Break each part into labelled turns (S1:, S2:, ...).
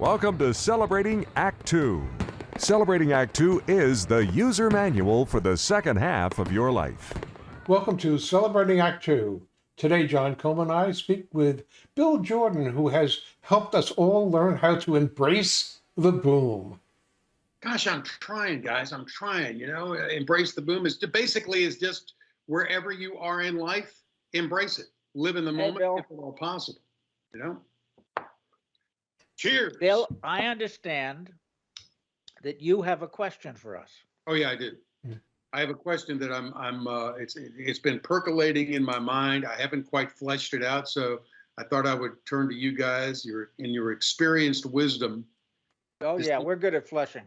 S1: Welcome to Celebrating Act Two. Celebrating Act Two is the user manual for the second half of your life.
S2: Welcome to Celebrating Act Two. Today, John Coleman and I speak with Bill Jordan, who has helped us all learn how to embrace the boom.
S3: Gosh, I'm trying, guys. I'm trying. You know, embrace the boom is basically is just wherever you are in life, embrace it. Live in the moment
S4: Bill.
S3: if at all possible. You know. Cheers.
S4: Bill, I understand that you have a question for us.
S3: Oh yeah, I do. I have a question that I'm I'm uh, it's it's been percolating in my mind. I haven't quite fleshed it out, so I thought I would turn to you guys, your in your experienced wisdom,
S4: Oh,
S3: Just
S4: yeah,
S3: look-
S4: we're good at flushing.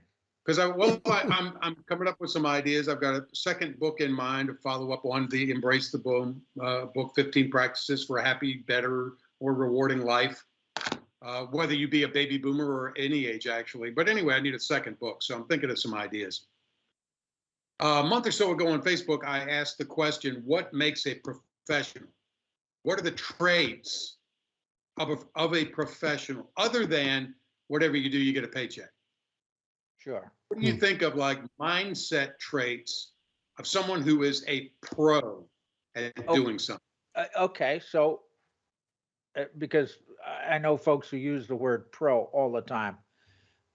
S3: because I well I, I'm I'm coming up with some ideas. I've got a second book in mind to follow up on the Embrace the Boom uh, book, 15 Practices for a Happy, Better, or Rewarding Life. Uh, whether you be a baby boomer or any age, actually. But anyway, I need a second book, so I'm thinking of some ideas. a month or so ago on Facebook, I asked the question, "What makes a professional? What are the traits of a, of a professional, other than whatever you do, you get a paycheck?"
S4: Sure.
S3: What do you think of like mindset traits of someone who is a pro at
S4: Oh.
S3: doing something?
S4: Uh, okay, so uh, because I know folks who use the word pro all the time.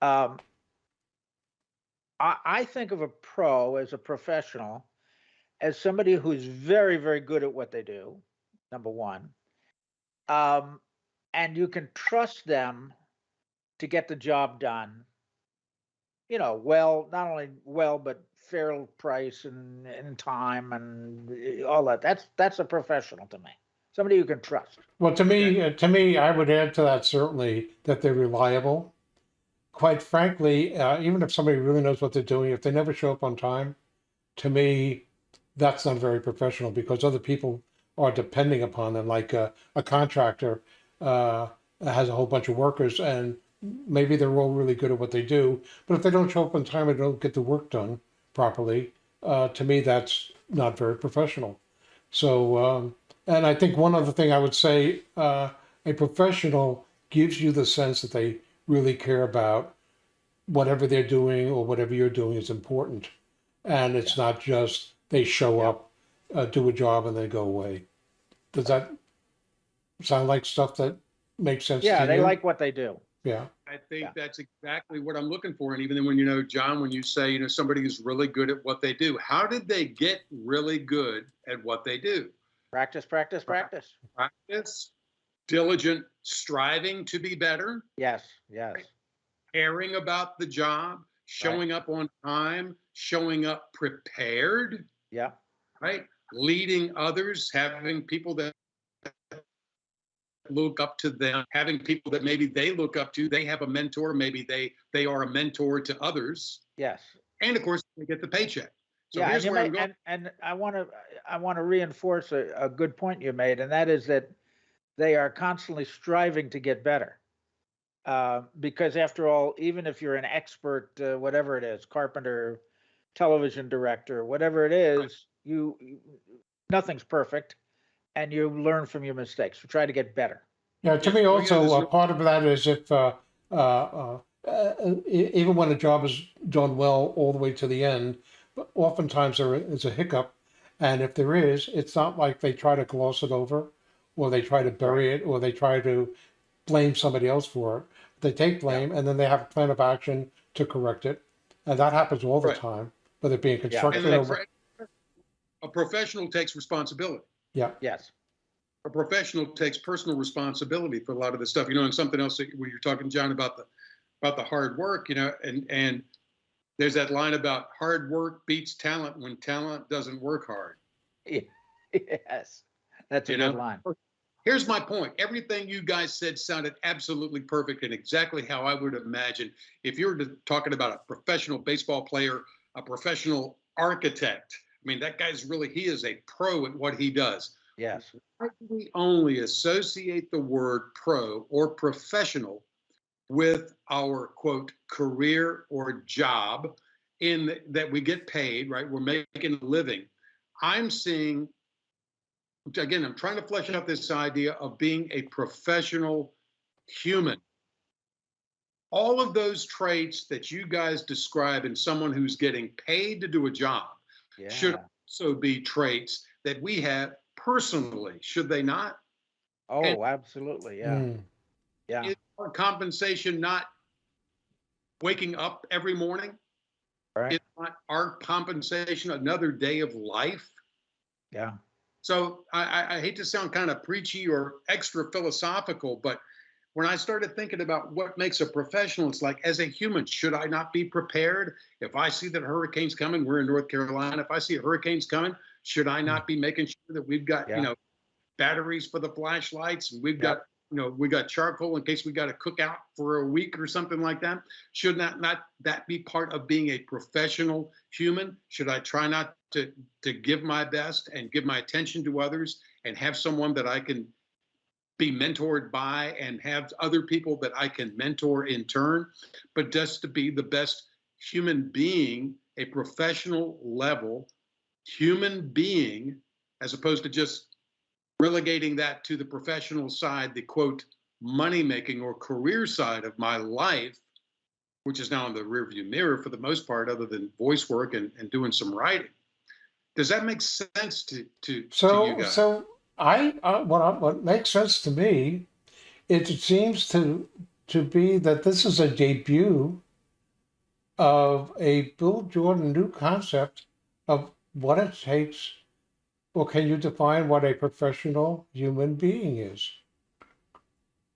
S4: Um, I, I think of a pro as a professional, as somebody who's very, very good at what they do, number one. Um, and you can trust them to get the job done, you know, well, not only well, but fair price and, and time and uh, all that. That's, that's a professional to me. Somebody you can trust.
S2: Well, to me, uh, to me, I would add to that certainly that they're reliable. Quite frankly, uh, even if somebody really knows what they're doing, if they never show up on time, to me, that's not very professional because other people are depending upon them. Like a, a contractor uh, has a whole bunch of workers, and maybe they're all really good at what they do, but if they don't show up on time and don't get the work done properly, uh, to me, that's not very professional. So, um, and I think one other thing I would say, uh, a professional gives you the sense that they really care about whatever they're doing or whatever you're doing is important. And it's not just they show up, uh, do a job, and then go away. Does that sound like stuff that makes sense
S4: Yeah,
S2: to
S4: they
S2: you?
S4: like what they do.
S2: yeah.
S3: I think
S4: Yeah.
S3: that's exactly what I'm looking for. And even then, when you know, John, when you say, you know, somebody who's really good at what they do, how did they get really good at what they do?
S4: Practice, practice, practice.
S3: Practice, diligent striving to be better,
S4: Yes, yes.
S3: caring about the job, showing up on time, showing up prepared.
S4: Yeah,
S3: right? Leading others, having people that look up to them, having people that maybe they look up to. They have a mentor, maybe they they are a mentor to others,
S4: yes.
S3: and of course they get the paycheck. So
S4: yeah, and,
S3: here's
S4: you
S3: where I'm going.
S4: and, and I want to I want to reinforce a, a good point you made, and that is that they are constantly striving to get better. Uh, because after all, even if you're an expert, uh, whatever it is, carpenter, television director, whatever it is, you, you nothing's perfect, and you learn from your mistakes. We try to get better.
S2: Yeah, to me also,
S3: there's
S2: uh, part of that is if, uh, uh, uh, uh, e- even when a job is done well all the way to the end, but oftentimes there is a hiccup. And if there is, it's not like they try to gloss it over or they try to bury it or they try to blame somebody else for it. They take blame and then they have a plan of action to correct it. And that happens all the
S3: Right.
S2: time, whether it be in construction
S3: And
S2: or,
S3: a professional takes responsibility.
S2: yeah.
S4: Yes.
S3: A professional takes personal responsibility for a lot of this stuff. You know, and something else that when you're talking, John, about the about the hard work, you know, and and there's that line about hard work beats talent when talent doesn't work hard.
S4: yes. That's a
S3: You
S4: good
S3: know?
S4: line.
S3: Here's my point. Everything you guys said sounded absolutely perfect and exactly how I would imagine if you were talking about a professional baseball player, a professional architect. I mean, that guy's really, he is a pro at what he does.
S4: Yes.
S3: Why do we only associate the word pro or professional with our quote career or job in th- that we get paid, right? We're making a living. I'm seeing again, I'm trying to flesh out this idea of being a professional human. all of those traits that you guys describe in someone who's getting paid to do a job
S4: Yeah.
S3: should also be traits that we have personally, should they not?
S4: Oh, absolutely. Yeah.
S2: Mm.
S4: Yeah.
S3: Is our compensation not waking up every morning?
S4: Right.
S3: Is not our compensation another day of life?
S4: Yeah.
S3: So I, I, I hate to sound kind of preachy or extra philosophical, but when I started thinking about what makes a professional, it's like as a human, should I not be prepared? If I see that a hurricane's coming, we're in North Carolina. If I see a hurricane's coming, should I mm. not be making sure that we've got,
S4: Yeah.
S3: you know, batteries for the flashlights and we've
S4: Yeah.
S3: got, you know, we got charcoal in case we got to cook out for a week or something like that? Should not not that be part of being a professional human? Should I try not to to give my best and give my attention to others and have someone that I can be mentored by and have other people that I can mentor in turn, but just to be the best human being, a professional level human being, as opposed to just relegating that to the professional side, the quote, money making or career side of my life, which is now in the rearview mirror for the most part, other than voice work and, and doing some writing. Does that make sense to, to, to you
S2: So,
S3: guys?
S2: so I, uh, what, I, what makes sense to me, it seems to to be that this is a debut of a Bill Jordan new concept of what it takes. Well, can you define what a professional human being is?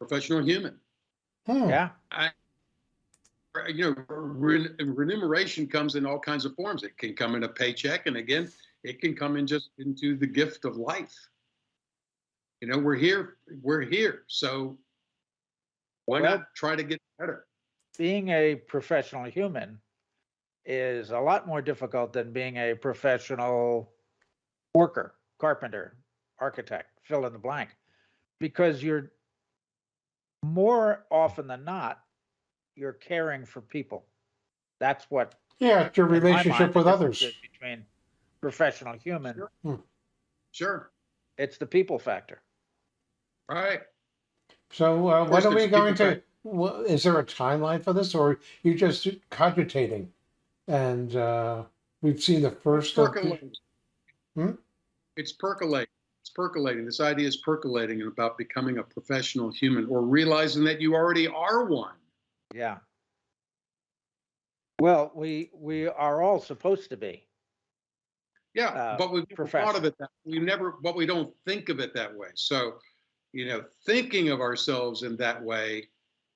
S3: Professional human.
S2: Hmm.
S4: Yeah.
S3: you know, remuneration comes in all kinds of forms. It can come in a paycheck, and again, it can come in just into the gift of life. You know, we're here, we're here. So why
S4: Well-
S3: not try to get better?
S4: Being a professional human is a lot more difficult than being a professional worker, carpenter, architect, fill in the blank, because you're more often than not, you're caring for people. That's what
S2: Yeah, it's your
S4: in my mind,
S2: relationship with others.
S4: Between professional human,
S3: Sure. Sure.
S4: it's the people factor.
S3: All right.
S2: So, uh,
S3: course,
S2: when are we going to? wha- Is there a timeline for this, or you just cogitating? And uh, we've seen the first. of
S3: Percolating.
S2: Hmm?
S3: It's percolating. It's percolating. This idea is percolating and about becoming a professional human or realizing that you already are one.
S4: Yeah. Well, we we are all supposed to be.
S3: Yeah,
S4: uh,
S3: but we've thought of it that we never, but we don't think of it that way. So, you know, thinking of ourselves in that way,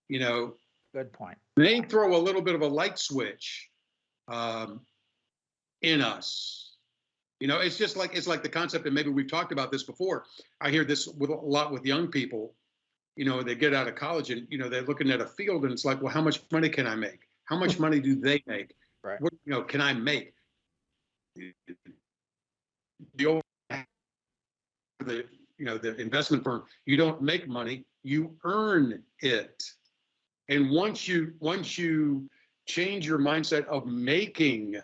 S3: you know,
S4: Good point.
S3: may throw a little bit of a light switch um, in us. You know, it's just like it's like the concept, and maybe we've talked about this before. I hear this with a lot with young people. You know, they get out of college and you know they're looking at a field, and it's like, well, how much money can I make? How much money do they make?
S4: Right.
S3: What you know can I make? The old the you know the investment firm, you don't make money, you earn it. And once you once you change your mindset of making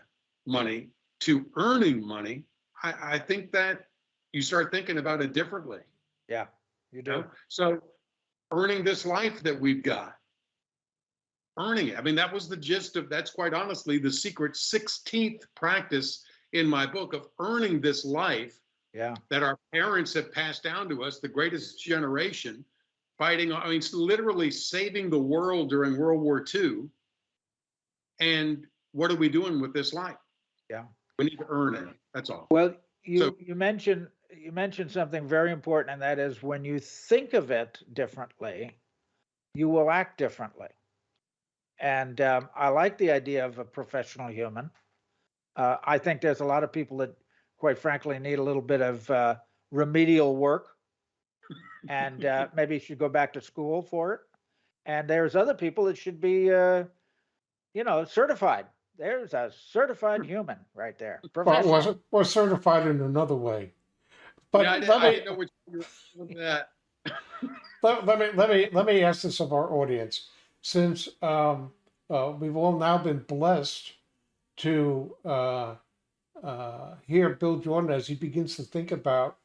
S3: money to earning money, I, I think that you start thinking about it differently.
S4: Yeah, you
S3: You
S4: do.
S3: know? So earning this life that we've got. Earning it. I mean, that was the gist of that's quite honestly the secret 16th practice in my book of earning this life
S4: Yeah.
S3: that our parents have passed down to us, the greatest generation, fighting, I mean, it's literally saving the world during World War II. And what are we doing with this life?
S4: Yeah.
S3: We need to earn it. That's all.
S4: Well, you
S3: So-
S4: you mentioned you mentioned something very important, and that is when you think of it differently, you will act differently. And um, I like the idea of a professional human. Uh, I think there's a lot of people that, quite frankly, need a little bit of uh, remedial work, and uh, maybe should go back to school for it. And there's other people that should be, uh, you know, certified. There's a certified human right there.
S2: Well,
S4: Professional.
S2: was was certified in another way. But
S3: yeah, I,
S2: let,
S3: didn't, I
S2: me,
S3: didn't know which you were that.
S2: let, let me let me let me ask this of our audience, since um, uh, we've all now been blessed to uh, uh, hear Bill Jordan as he begins to think about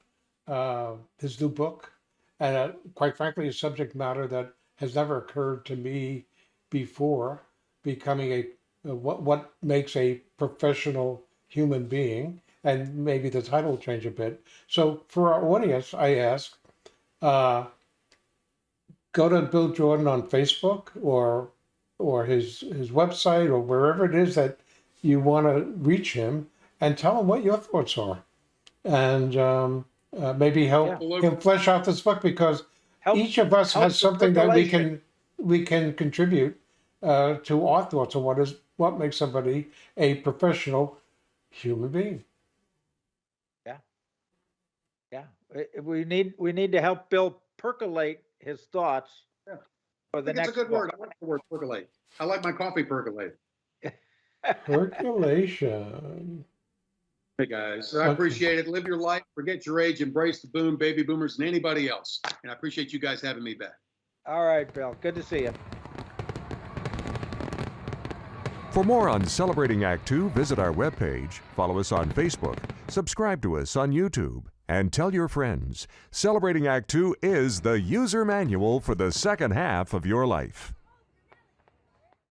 S2: uh, his new book, and uh, quite frankly, a subject matter that has never occurred to me before becoming a what what makes a professional human being, and maybe the title will change a bit. So for our audience, I ask, uh, go to Bill Jordan on Facebook or or his his website or wherever it is that you want to reach him, and tell him what your thoughts are, and um, uh, maybe help
S3: Yeah.
S2: him flesh out this book because
S4: Help,
S2: each of us has something that we can we can contribute uh, to our thoughts on what is what makes somebody a professional human being.
S4: yeah, Yeah. we need, we need to help Bill percolate his thoughts
S3: Yeah.
S4: for
S3: I
S4: the
S3: think it's
S4: next
S3: a good word.
S4: book.
S3: I like the word percolate. I like my coffee percolate.
S2: Percolation.
S3: Hey, guys, I appreciate it. Live your life, forget your age, embrace the boom, baby boomers, and anybody else. And I appreciate you guys having me back.
S4: All right, Bill, good to see you.
S1: For more on Celebrating Act Two, visit our webpage, follow us on Facebook, subscribe to us on YouTube, and tell your friends. Celebrating Act Two is the user manual for the second half of your life.